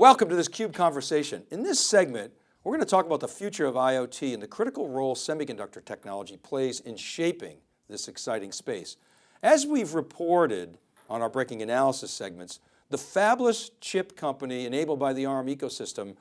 Welcome to this CUBE conversation. In this segment, we're going to talk about the future of IoT and the critical role semiconductor technology plays in shaping this exciting space. As we've reported on our breaking analysis segments, the fabless chip company enabled by the ARM ecosystem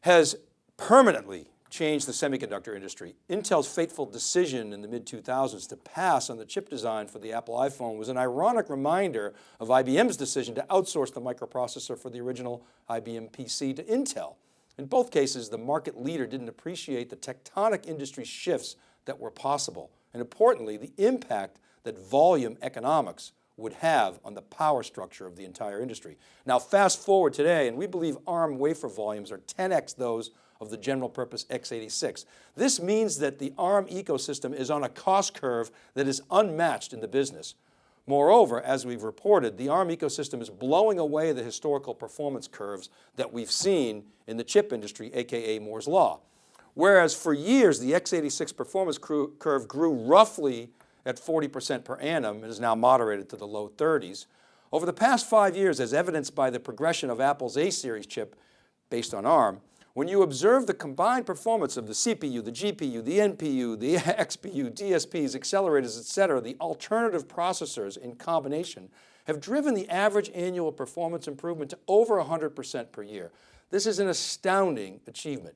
has permanently changed the semiconductor industry. Intel's fateful decision in the mid 2000s to pass on the chip design for the Apple iPhone was an ironic reminder of IBM's decision to outsource the microprocessor for the original IBM PC to Intel. In both cases, the market leader didn't appreciate the tectonic industry shifts that were possible. And importantly, the impact that volume economics would have on the power structure of the entire industry. Now fast forward today, and we believe ARM wafer volumes are 10X those of the general purpose x86. This means that the ARM ecosystem is on a cost curve that is unmatched in the business. Moreover, as we've reported, the ARM ecosystem is blowing away the historical performance curves that we've seen in the chip industry, AKA Moore's Law. Whereas for years, the x86 performance curve grew roughly at 40% per annum and is now moderated to the low 30s. Over the past five years, as evidenced by the progression of Apple's A-series chip based on ARM, when you observe the combined performance of the CPU, the GPU, the NPU, the XPU, DSPs, accelerators, etc., the alternative processors in combination have driven the average annual performance improvement to over 100% per year. This is an astounding achievement.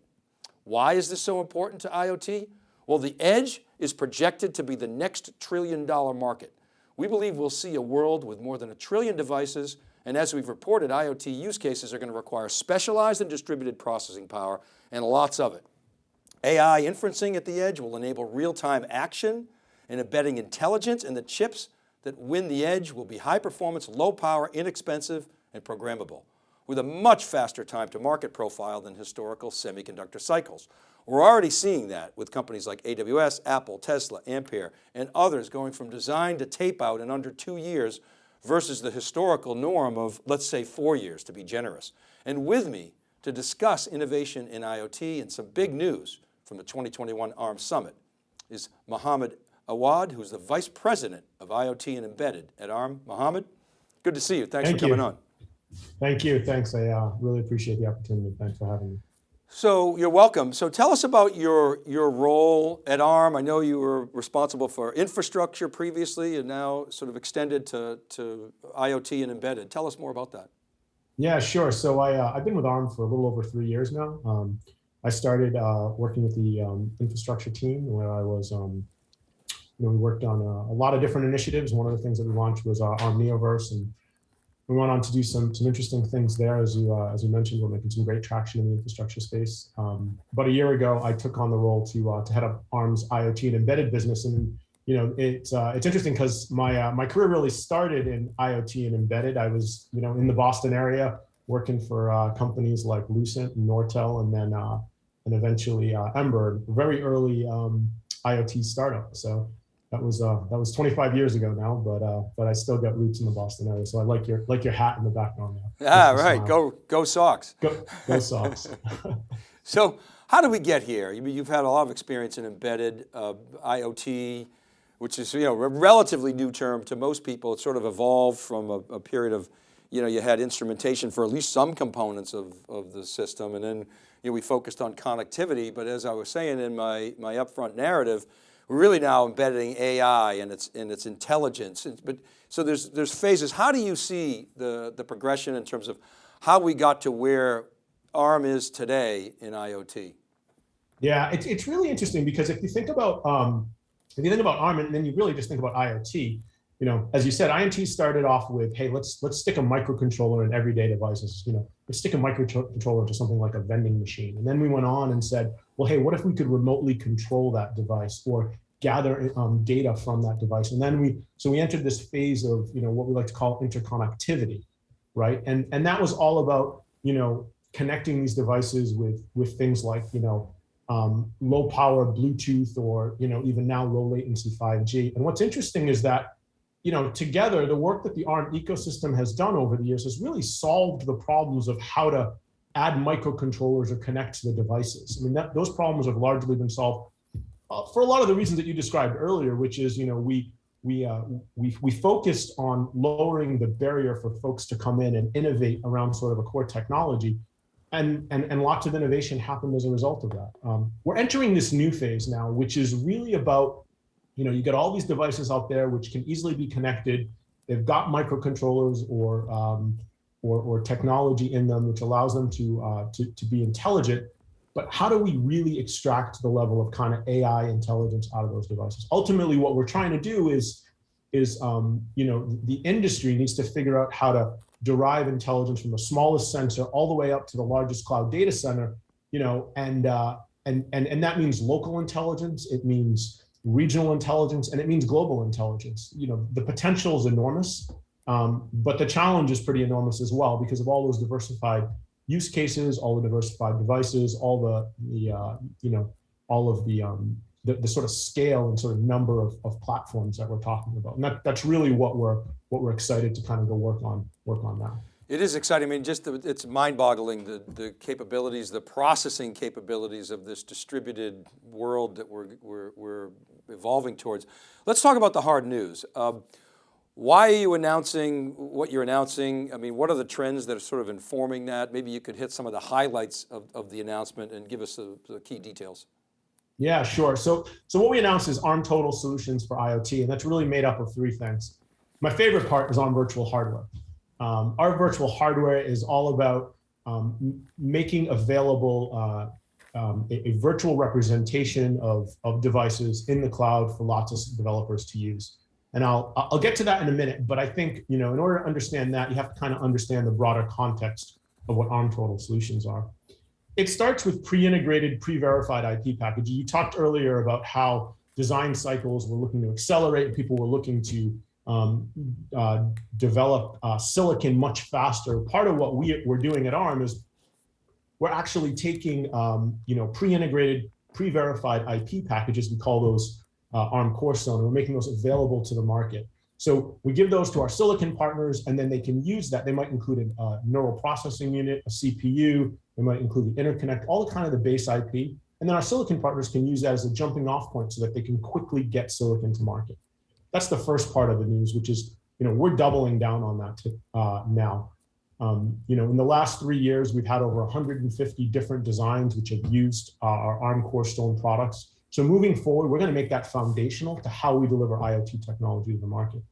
Why is this so important to IoT? Well, the edge is projected to be the next trillion dollar market. We believe we'll see a world with more than a trillion devices and as we've reported, IoT use cases are going to require specialized and distributed processing power and lots of it. AI inferencing at the edge will enable real-time action and embedding intelligence and the chips that win the edge will be high performance, low power, inexpensive, and programmable with a much faster time to market profile than historical semiconductor cycles. We're already seeing that with companies like AWS, Apple, Tesla, Ampere, and others going from design to tape out in under two years versus the historical norm of, let's say four years to be generous. And with me to discuss innovation in IoT and some big news from the 2021 ARM Summit is Mohammed Awad, who's the Vice President of IoT and Embedded at ARM. Mohammed, good to see you. Thanks Thank for you. coming on. Thank you, thanks. I uh, really appreciate the opportunity. Thanks for having me. So you're welcome. So tell us about your, your role at ARM. I know you were responsible for infrastructure previously and now sort of extended to, to IoT and embedded. Tell us more about that. Yeah, sure. So I, uh, I've been with ARM for a little over three years now. Um, I started uh, working with the um, infrastructure team where I was, um, you know, we worked on a, a, lot of different initiatives. One of the things that we launched was uh, ARM Neoverse and we went on to do some some interesting things there. As you uh, as you mentioned, we're making some great traction in the infrastructure space. Um, about a year ago, I took on the role to uh, to head up ARM's IoT and embedded business, and you know it's uh, it's interesting because my uh, my career really started in IoT and embedded. I was you know in the Boston area working for uh, companies like Lucent and Nortel, and then uh, and eventually Ember, very early um, IoT startup. So that was uh, that was 25 years ago now, but uh, but I still got roots in the Boston area. So I like your like your hat in the background now. Ah, right. Smile. Go go Sox. Go go Sox. so how do we get here? You've had a lot of experience in embedded uh, IoT, which is you know a relatively new term to most people. It sort of evolved from a, a period of, you know, you had instrumentation for at least some components of of the system, and then you know we focused on connectivity. But as I was saying in my my upfront narrative we're really now embedding AI and its, and its intelligence. But so there's, there's phases. How do you see the, the progression in terms of how we got to where ARM is today in IoT? Yeah, it's, it's really interesting because if you think about, um, if you think about ARM and then you really just think about IoT, you know, as you said, IoT started off with, hey, let's let's stick a microcontroller in everyday devices. You know, let's stick a microcontroller to something like a vending machine. And then we went on and said, well, hey, what if we could remotely control that device or gather um, data from that device? And then we, so we entered this phase of, you know, what we like to call interconnectivity, right? And and that was all about, you know, connecting these devices with with things like, you know, um, low power Bluetooth or, you know, even now low latency 5G. And what's interesting is that you know, together, the work that the ARM ecosystem has done over the years has really solved the problems of how to add microcontrollers or connect to the devices. I mean, that, those problems have largely been solved uh, for a lot of the reasons that you described earlier, which is, you know, we we uh, we we focused on lowering the barrier for folks to come in and innovate around sort of a core technology and, and, and lots of innovation happened as a result of that. Um, we're entering this new phase now, which is really about, you know, you get all these devices out there which can easily be connected. They've got microcontrollers or, um, or, or technology in them, which allows them to, uh, to, to be intelligent. But how do we really extract the level of kind of AI intelligence out of those devices? Ultimately, what we're trying to do is, is um, you know, the industry needs to figure out how to derive intelligence from the smallest sensor all the way up to the largest cloud data center, you know, and, uh, and, and, and that means local intelligence, it means regional intelligence, and it means global intelligence. You know, the potential is enormous, um, but the challenge is pretty enormous as well because of all those diversified use cases, all the diversified devices, all the, the uh, you know, all of the, um, the, the sort of scale and sort of number of, of platforms that we're talking about. And that, that's really what we're, what we're excited to kind of go work on, work on now. It is exciting. I mean, just the, it's mind-boggling the the capabilities, the processing capabilities of this distributed world that we're we're, we're evolving towards. Let's talk about the hard news. Um, why are you announcing what you're announcing? I mean, what are the trends that are sort of informing that? Maybe you could hit some of the highlights of, of the announcement and give us the, the key details. Yeah, sure. So, so what we announced is ARM Total Solutions for IoT, and that's really made up of three things. My favorite part is ARM Virtual Hardware. Um, our virtual hardware is all about um, making available uh, um, a, a, virtual representation of, of devices in the cloud for lots of developers to use. And I'll, I'll get to that in a minute, but I think, you know, in order to understand that, you have to kind of understand the broader context of what ARM Total Solutions are. It starts with pre-integrated, pre-verified IP packaging. You talked earlier about how design cycles were looking to accelerate, people were looking to um, uh, develop uh, silicon much faster. Part of what we, we're doing at ARM is we're actually taking, um, you know, pre-integrated, pre-verified IP packages, we call those uh, ARM Corstone, and we're making those available to the market. So we give those to our silicon partners, and then they can use that. They might include a, a neural processing unit, a CPU, they might include the interconnect, all the kind of the base IP. And then our silicon partners can use that as a jumping off point so that they can quickly get silicon to market. That's the first part of the news, which is, you know, we're doubling down on that to, uh, now. Um, you know, in the last three years, we've had over 150 different designs which have used uh, our ARM Corstone products. So moving forward, we're going to make that foundational to how we deliver IoT technology to the market.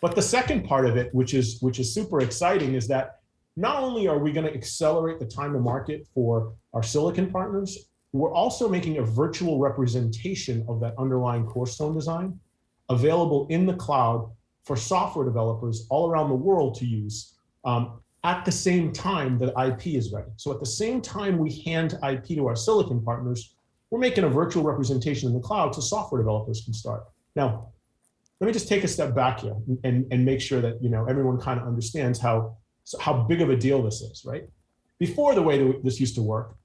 But the second part of it, which is which is super exciting, is that not only are we going to accelerate the time to market for our silicon partners, we're also making a virtual representation of that underlying Corstone design available in the cloud for software developers all around the world to use um, at the same time that IP is ready. So at the same time we hand IP to our silicon partners, we're making a virtual representation in the cloud so software developers can start. Now, let me just take a step back here and, and make sure that you know everyone kind of understands how, how big of a deal this is, right? Before the way that this used to work,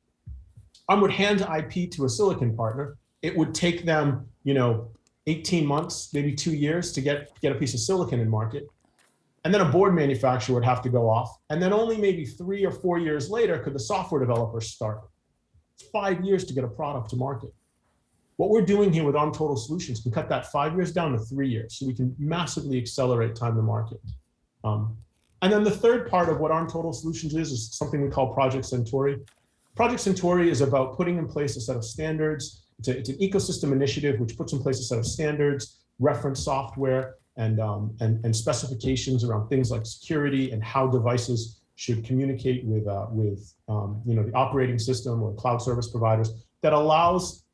I would hand IP to a silicon partner. It would take them, you know, 18 months, maybe two years to get, get a piece of silicon in market. And then a board manufacturer would have to go off. And then only maybe three or four years later could the software developer start. Five years to get a product to market. What we're doing here with ARM Total Solutions can cut that five years down to three years. So we can massively accelerate time to market. Um, and then the third part of what ARM Total Solutions is, is something we call Project Centauri. Project Centauri is about putting in place a set of standards. It's, a, it's an ecosystem initiative which puts in place a set of standards, reference software, and, um, and, and specifications around things like security and how devices should communicate with, uh, with um, you know, the operating system or cloud service providers that allows,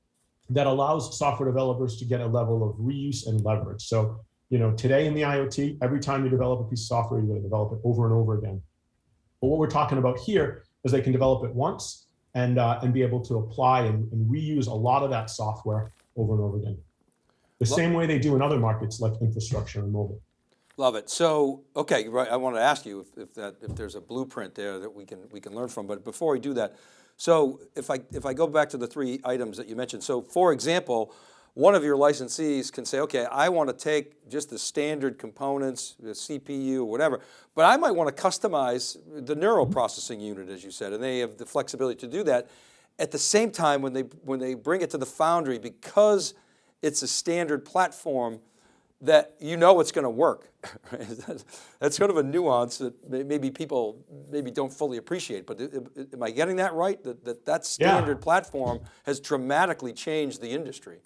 that allows software developers to get a level of reuse and leverage. So, you know, today in the IoT, every time you develop a piece of software, you're going to develop it over and over again. But what we're talking about here is they can develop it once and, uh, and be able to apply and, and reuse a lot of that software over and over again. The same way they do in other markets like infrastructure and mobile. Love it. So, okay, right. I want to ask you if, if, that if there's a blueprint there that we can we can learn from. But before we do that, so if I if I go back to the three items that you mentioned. So, for example, one of your licensees can say, okay, I want to take just the standard components, the CPU or whatever, but I might want to customize the neural processing unit, as you said, and they have the flexibility to do that. At the same time, when they, when they bring it to the foundry, because it's a standard platform, that you know it's going to work. That's sort of a nuance that maybe people maybe don't fully appreciate, but am I getting that right? That that, that standard yeah. platform has dramatically changed the industry.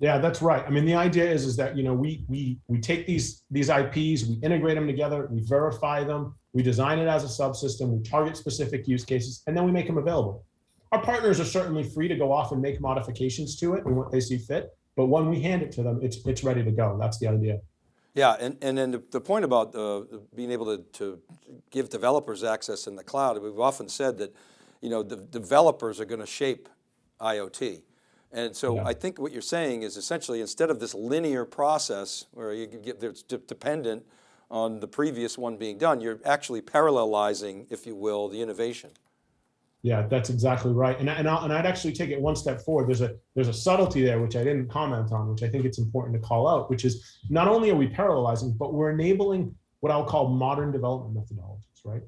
Yeah, that's right. I mean, the idea is, is that, you know, we, we, we take these, these IPs, we integrate them together, we verify them, we design it as a subsystem, we target specific use cases, and then we make them available. Our partners are certainly free to go off and make modifications to it and what they see fit. But when we hand it to them, it's, it's ready to go. That's the idea. Yeah, and, and then the, the point about uh, being able to, to give developers access in the cloud, we've often said that, you know, the developers are going to shape IoT. And so yeah. I think what you're saying is essentially instead of this linear process where you get it's dependent on the previous one being done, you're actually parallelizing, if you will, the innovation. Yeah, that's exactly right. And, and, i and I'd actually take it one step forward. There's a, there's a subtlety there, which I didn't comment on, which I think it's important to call out, which is not only are we parallelizing, but we're enabling what I'll call modern development methodologies, right?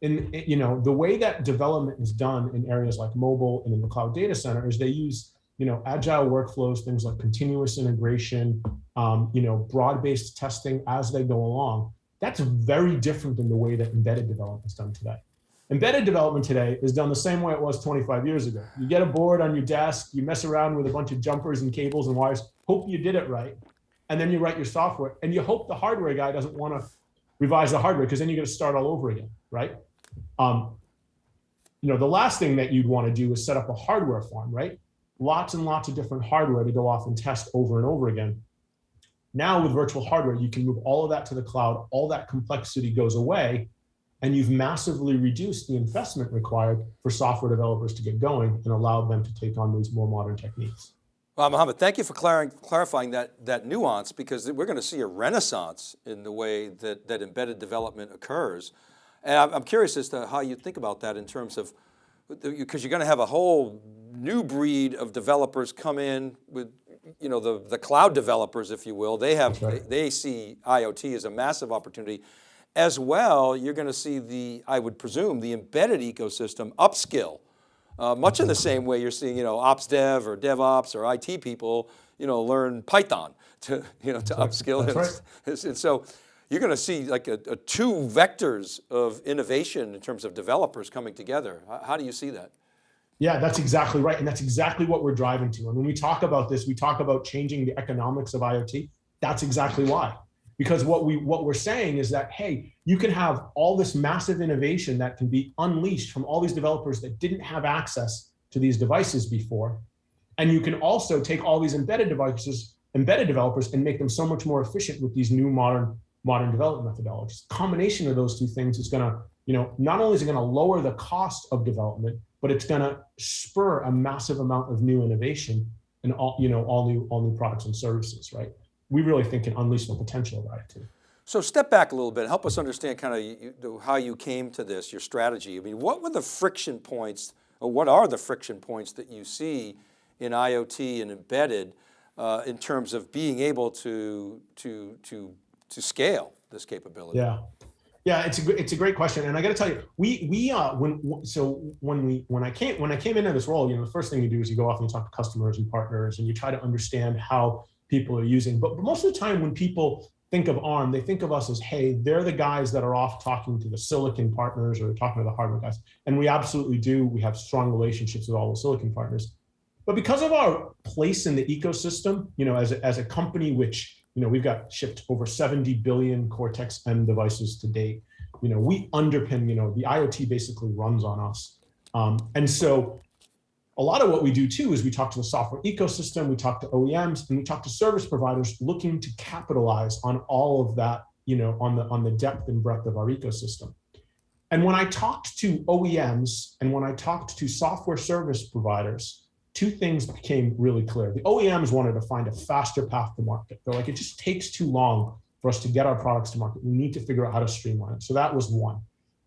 In, you know, the way that development is done in areas like mobile and in the cloud data center is they use, you know, agile workflows, things like continuous integration, um, you know, broad-based testing as they go along. That's very different than the way that embedded development is done today. Embedded development today is done the same way it was 25 years ago. You get a board on your desk, you mess around with a bunch of jumpers and cables and wires, hope you did it right, and then you write your software, and you hope the hardware guy doesn't want to revise the hardware because then you're going to start all over again, right? Um, you know, the last thing that you'd want to do is set up a hardware farm, right? Lots and lots of different hardware to go off and test over and over again. Now with virtual hardware, you can move all of that to the cloud, all that complexity goes away, and you've massively reduced the investment required for software developers to get going and allowed them to take on these more modern techniques. Well, Mohammed, thank you for clarifying that, that nuance because we're going to see a renaissance in the way that, that embedded development occurs. And I'm curious as to how you think about that in terms of, because you're going to have a whole new breed of developers come in with, you know, the, the cloud developers, if you will, they have, right. they, they see IoT as a massive opportunity. As well, you're going to see the, I would presume, the embedded ecosystem upskill, uh, much in the same way you're seeing, you know, ops dev or DevOps or IT people, you know, learn Python to, you know, to That's upskill. Right. And, and, so you're going to see like a, a two vectors of innovation in terms of developers coming together. How do you see that? Yeah, that's exactly right. And that's exactly what we're driving to. And when we talk about this, we talk about changing the economics of IoT. That's exactly why because what we what we're saying is that hey you can have all this massive innovation that can be unleashed from all these developers that didn't have access to these devices before. And you can also take all these embedded devices embedded developers and make them so much more efficient with these new modern modern development methodologies. Combination of those two things is going to you know not only is it going to lower the cost of development but it's going to spur a massive amount of new innovation and all you know all new all new products and services right we really think can unleash the potential of IoT. So step back a little bit, help us understand kind of you, how you came to this, your strategy. I mean, what were the friction points, or what are the friction points that you see in IoT and embedded uh, in terms of being able to, to, to, to scale this capability? Yeah. Yeah, it's a it's a great question, and I got to tell you, we we uh when so when we when I came when I came into this role, you know, the first thing you do is you go off and you talk to customers and partners, and you try to understand how people are using. But, but most of the time when people think of ARM, they think of us as, hey, they're the guys that are off talking to the silicon partners or talking to the hardware guys. And we absolutely do. We have strong relationships with all the silicon partners. But because of our place in the ecosystem, you know, as a, as a company which, you know, we've got shipped over 70 billion Cortex-M devices to date, you know, we underpin, you know, the IoT basically runs on us. Um, and so a lot of what we do too is we talk to the software ecosystem, we talk to OEMs, and we talk to service providers looking to capitalize on all of that, you know, on the on the depth and breadth of our ecosystem. And when I talked to OEMs and when I talked to software service providers, two things became really clear. The OEMs wanted to find a faster path to market. They're like, it just takes too long for us to get our products to market. We need to figure out how to streamline it. So that was one.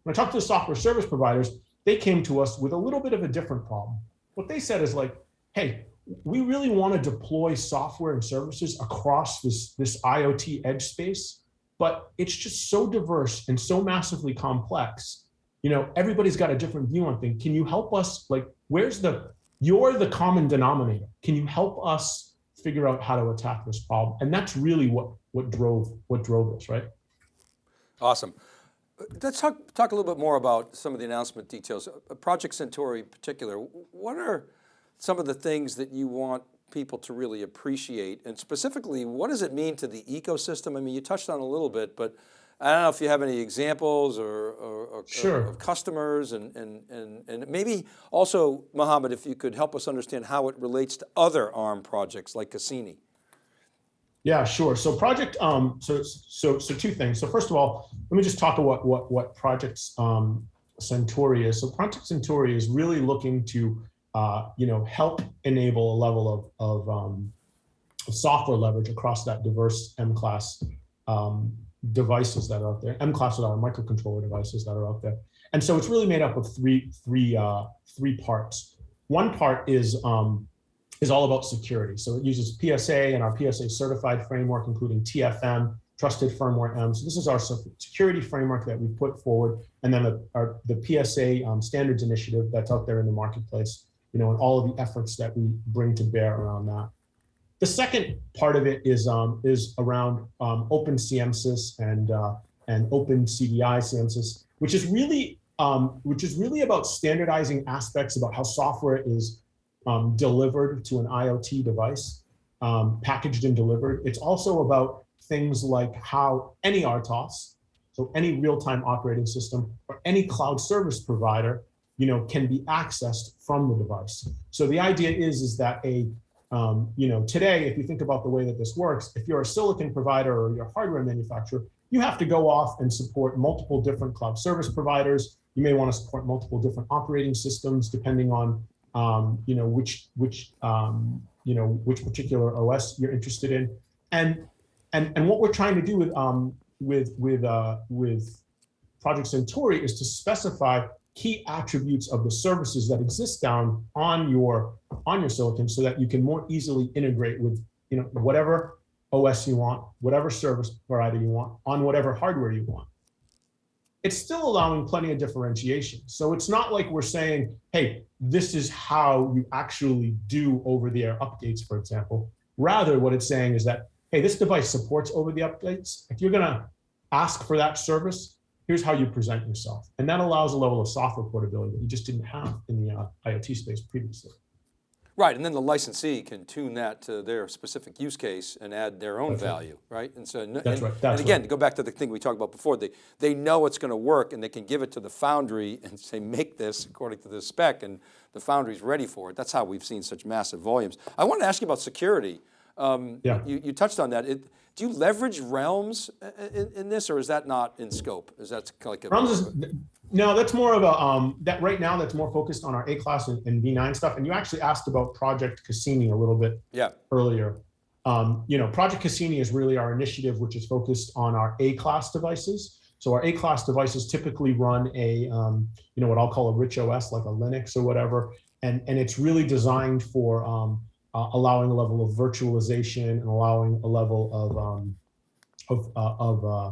When I talked to the software service providers, they came to us with a little bit of a different problem what they said is like, hey, we really want to deploy software and services across this, this IoT edge space, but it's just so diverse and so massively complex. You know, everybody's got a different view on things. Can you help us, like, where's the, you're the common denominator. Can you help us figure out how to attack this problem. And that's really what, what drove, what drove this, right? Awesome. Let's talk, talk a little bit more about some of the announcement details. Uh, Project Centauri in particular, what are some of the things that you want people to really appreciate? And specifically, what does it mean to the ecosystem? I mean, you touched on a little bit, but I don't know if you have any examples or, or, or Sure. of customers and, and, and, and maybe also, Mohammed, if you could help us understand how it relates to other ARM projects like Cassini. Yeah, sure. So project, um, so so so two things. So first of all, let me just talk about what what projects um, Centauri is. So Project Centauri is really looking to uh, you know help enable a level of of, um, of software leverage across that diverse M class um, devices that are out there. M class are microcontroller devices that are out there. And so it's really made up of three three uh, three parts. One part is um, is all about security. So it uses PSA and our PSA certified framework, including TFM, Trusted Firmware M. So this is our security framework that we put forward, and then the, our, the PSA um, standards initiative that's out there in the marketplace, you know, and all of the efforts that we bring to bear around that. The second part of it is um, is around um, open CMSIS and uh, and open CDI CMSIS, which is really um, which is really about standardizing aspects about how software is um, delivered to an IoT device, um, packaged and delivered. It's also about things like how any RTOS, so any real-time operating system or any cloud service provider, you know, can be accessed from the device. So the idea is, is that a, um, you know, today, if you think about the way that this works, if you're a silicon provider or you're a hardware manufacturer, you have to go off and support multiple different cloud service providers. You may want to support multiple different operating systems depending on um, you know, which which um, you know which particular OS you're interested in, and and and what we're trying to do with um, with with uh, with Project Centauri is to specify key attributes of the services that exist down on your on your silicon, so that you can more easily integrate with you know whatever OS you want, whatever service provider you want, on whatever hardware you want it's still allowing plenty of differentiation. So it's not like we're saying, hey, this is how you actually do over the air updates, for example. Rather, what it's saying is that, hey, this device supports over the updates. If you're going to ask for that service, here's how you present yourself. And that allows a level of software portability that you just didn't have in the uh, IoT space previously. Right, and then the licensee can tune that to their specific use case and add their own That's value, right? And so, That's and, right, and again, right. to go back to the thing we talked about before, they, they know it's going to work and they can give it to the foundry and say, make this according to this spec and the foundry's ready for it. That's how we've seen such massive volumes. I wanted to ask you about security. Um, Yeah. you, you touched on that. It, do you leverage realms uh, in, in this or is that not in scope? Is that like a- Realms is, no, that's more of a, um, that right now that's more focused on our A-class and, and V9 stuff. And you actually asked about Project Cassini a little bit yeah, earlier. Um, you know, Project Cassini is really our initiative, which is focused on our A-class devices. So our A-class devices typically run a, um, you know, what I'll call a rich OS, like a Linux or whatever, and and it's really designed for um, uh, allowing a level of virtualization and allowing a level of um, of uh, of uh,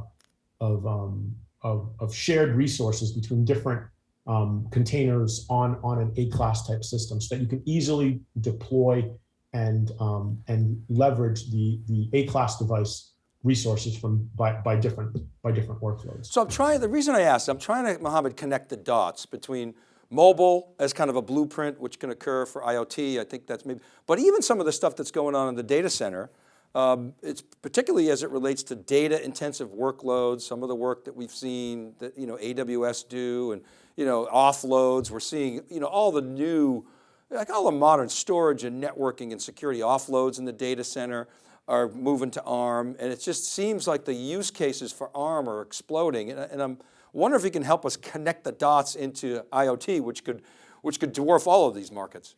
of, um, of of shared resources between different um, containers on on an A-class type system, so that you can easily deploy and um, and leverage the the A-class device resources from by by different by different workloads. So I'm trying, the reason I asked, I'm trying to, Mohammed, connect the dots between mobile as kind of a blueprint, which can occur for IoT, I think that's maybe, but even some of the stuff that's going on in the data center, um, it's particularly as it relates to data intensive workloads, some of the work that we've seen that, you know, AWS do and, you know, offloads, we're seeing, you know, all the new, like all the modern storage and networking and security offloads in the data center are moving to ARM. And it just seems like the use cases for ARM are exploding. And, and I'm wondering if you can help us connect the dots into IoT, which could, which could dwarf all of these markets.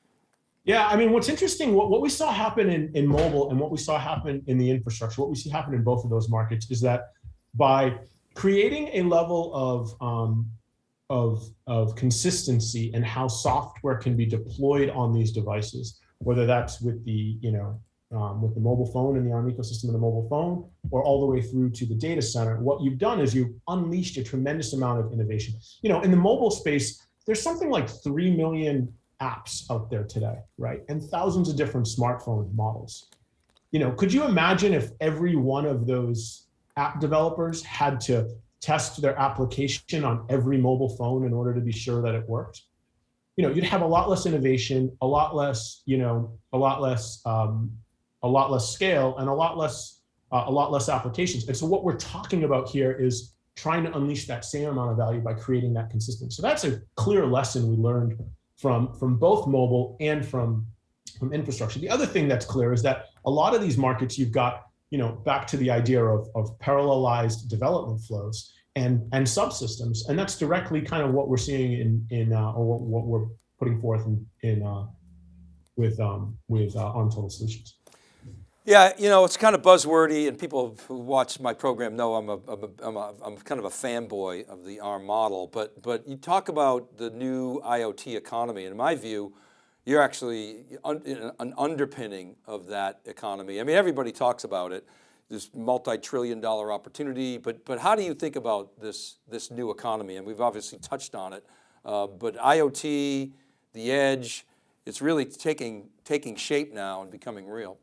Yeah, I mean, what's interesting, what, what we saw happen in, in mobile and what we saw happen in the infrastructure, what we see happen in both of those markets is that by creating a level of, um, of, of consistency and how software can be deployed on these devices, whether that's with the, you know, um, with the mobile phone and the ARM ecosystem of the mobile phone, or all the way through to the data center, what you've done is you've unleashed a tremendous amount of innovation. You know, in the mobile space, there's something like 3 million apps out there today, right? And thousands of different smartphone models. you know, could you imagine if every one of those app developers had to test their application on every mobile phone in order to be sure that it worked? You know, you'd have a lot less innovation, a lot less, you know, a lot less, um, a lot less scale, and a lot less, uh, a lot less applications. And so what we're talking about here is trying to unleash that same amount of value by creating that consistency. So that's a clear lesson we learned from from both mobile and from from infrastructure. The other thing that's clear is that a lot of these markets you've got you know, back to the idea of, of parallelized development flows and, and subsystems. And that's directly kind of what we're seeing in, in uh, or what, what we're putting forth in, in uh, with, um, with uh, ARM Total Solutions. Yeah, you know, it's kind of buzzwordy and people who watch my program know I'm, a, I'm, a, I'm, a, I'm kind of a fanboy of the ARM model, but, but you talk about the new IoT economy. In my view, you're actually an underpinning of that economy. I mean, everybody talks about it, this multi-trillion dollar opportunity, but, but how do you think about this, this new economy? And we've obviously touched on it, uh, but IoT, the edge, it's really taking, taking shape now and becoming real.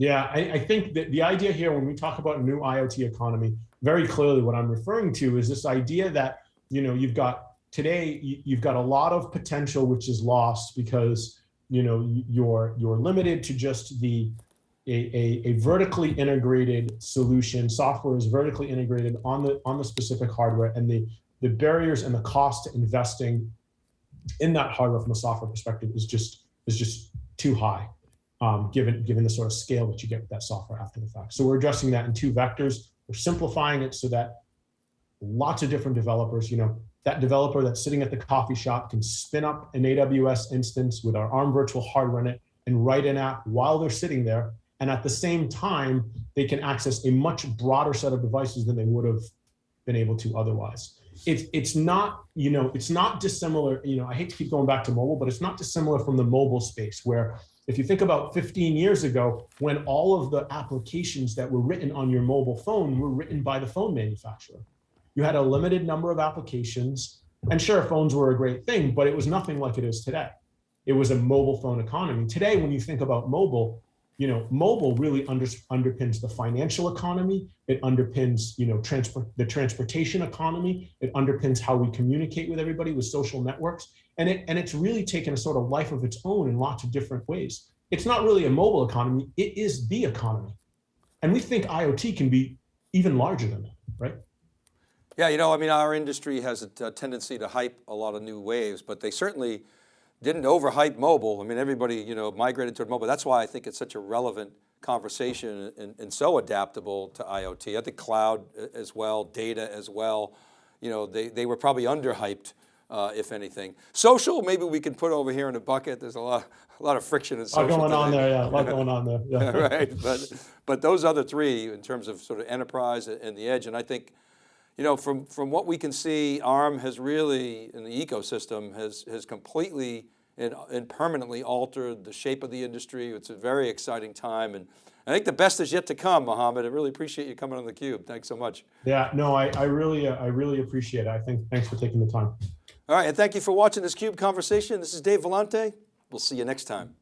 Yeah, I, I think that the idea here when we talk about a new IoT economy, very clearly what I'm referring to is this idea that, you know, you've got today you've got a lot of potential which is lost because you know you're you're limited to just the a, a, a, vertically integrated solution. Software is vertically integrated on the on the specific hardware and the the barriers and the cost to investing in that hardware from a software perspective is just is just too high um, given given the sort of scale that you get with that software after the fact so we're addressing that in two vectors we're simplifying it so that lots of different developers you know that developer that's sitting at the coffee shop can spin up an AWS instance with our ARM virtual hardware in it and write an app while they're sitting there. And at the same time, they can access a much broader set of devices than they would have been able to otherwise. It's, it's not, you know, it's not dissimilar, you know, I hate to keep going back to mobile, but it's not dissimilar from the mobile space where if you think about 15 years ago, when all of the applications that were written on your mobile phone were written by the phone manufacturer you had a limited number of applications. And sure, phones were a great thing, but it was nothing like it is today. It was a mobile phone economy. Today, when you think about mobile, you know, mobile really under, underpins the financial economy. It underpins, you know, transport the transportation economy. It underpins how we communicate with everybody with social networks. And it and it's really taken a sort of life of its own in lots of different ways. It's not really a mobile economy. It is the economy. And we think IoT can be even larger than that, right? Yeah, you know, I mean, our industry has a, a tendency to hype a lot of new waves, but they certainly didn't overhype mobile. I mean, everybody, you know, migrated toward mobile. That's why I think it's such a relevant conversation and, and so adaptable to IoT. I think cloud as well, data as well. You know, they, they were probably underhyped, uh, if anything. Social, maybe we can put over here in a bucket. There's a lot, a lot of friction in social. A lot going today. on there, yeah, a lot going on there. Yeah. right, but, but those other three in terms of sort of enterprise and the edge, and I think, you know, from, from what we can see, ARM has really, in the ecosystem, has, has completely and, and permanently altered the shape of the industry. It's a very exciting time. And I think the best is yet to come, Mohammed. I really appreciate you coming on theCUBE. Thanks so much. Yeah, no, I, I really, uh, I really appreciate it. I think, thanks for taking the time. All right, and thank you for watching this CUBE conversation. This is Dave Vellante. We'll see you next time.